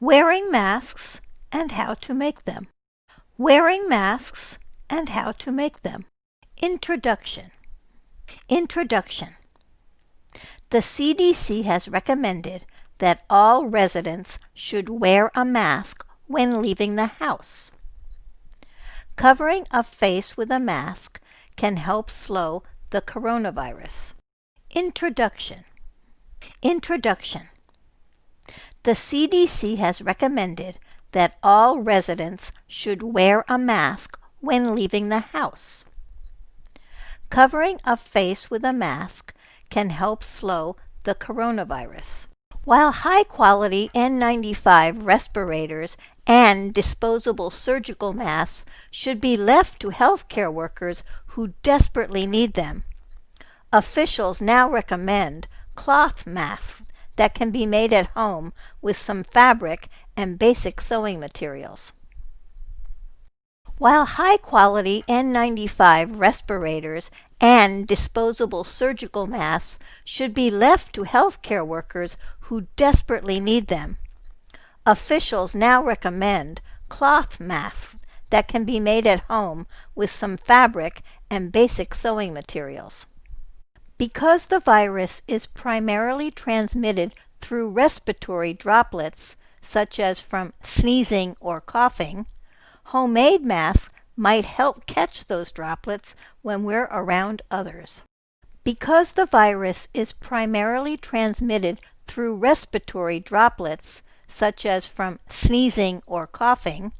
Wearing masks and how to make them. Wearing masks and how to make them. Introduction. Introduction. The CDC has recommended that all residents should wear a mask when leaving the house. Covering a face with a mask can help slow the coronavirus. Introduction. Introduction. The CDC has recommended that all residents should wear a mask when leaving the house. Covering a face with a mask can help slow the coronavirus. While high-quality N95 respirators and disposable surgical masks should be left to healthcare workers who desperately need them, officials now recommend cloth masks that can be made at home with some fabric and basic sewing materials. While high-quality N95 respirators and disposable surgical masks should be left to healthcare workers who desperately need them, officials now recommend cloth masks that can be made at home with some fabric and basic sewing materials. Because the virus is primarily transmitted through respiratory droplets, such as from sneezing or coughing, homemade masks might help catch those droplets when we're around others. Because the virus is primarily transmitted through respiratory droplets, such as from sneezing or coughing,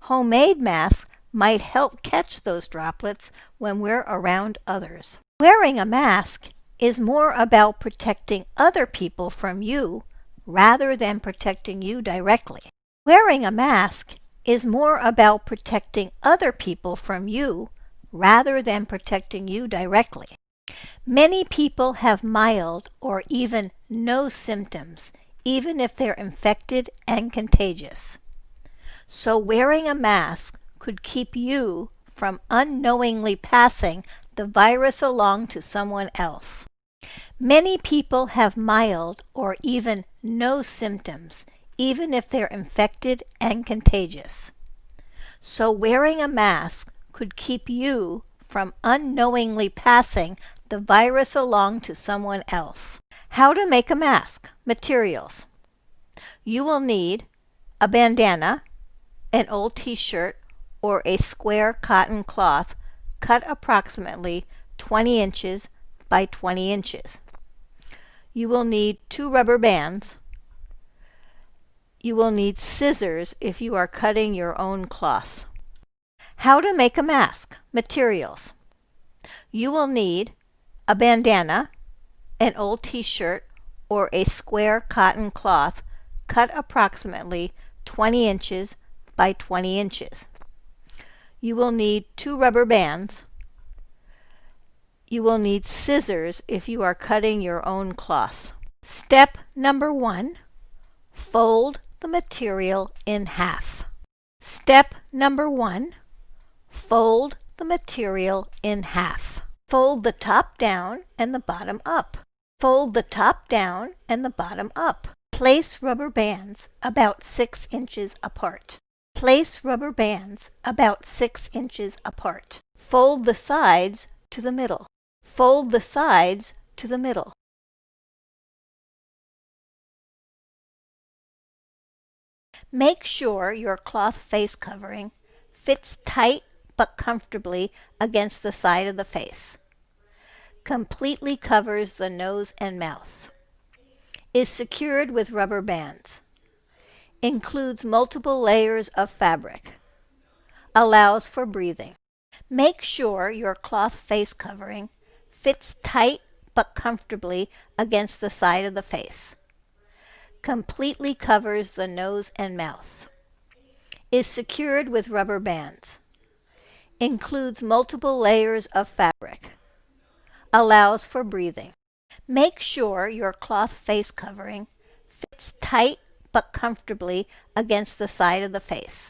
homemade masks might help catch those droplets when we're around others. Wearing a mask is more about protecting other people from you rather than protecting you directly. Wearing a mask is more about protecting other people from you rather than protecting you directly. Many people have mild or even no symptoms, even if they're infected and contagious. So wearing a mask could keep you from unknowingly passing the virus along to someone else. Many people have mild or even no symptoms, even if they're infected and contagious. So wearing a mask could keep you from unknowingly passing the virus along to someone else. How to make a mask. Materials. You will need a bandana, an old t-shirt, or a square cotton cloth cut approximately 20 inches by 20 inches. You will need two rubber bands. You will need scissors if you are cutting your own cloth. How to make a mask. Materials. You will need a bandana, an old t-shirt, or a square cotton cloth cut approximately 20 inches by 20 inches. You will need two rubber bands. You will need scissors if you are cutting your own cloth. Step number one, fold the material in half. Step number one, fold the material in half. Fold the top down and the bottom up. Fold the top down and the bottom up. Place rubber bands about 6 inches apart. Place rubber bands about 6 inches apart. Fold the sides to the middle. Fold the sides to the middle. Make sure your cloth face covering fits tight but comfortably against the side of the face. Completely covers the nose and mouth. Is secured with rubber bands includes multiple layers of fabric, allows for breathing. Make sure your cloth face covering fits tight but comfortably against the side of the face. Completely covers the nose and mouth. Is secured with rubber bands. Includes multiple layers of fabric. Allows for breathing. Make sure your cloth face covering fits tight but comfortably against the side of the face.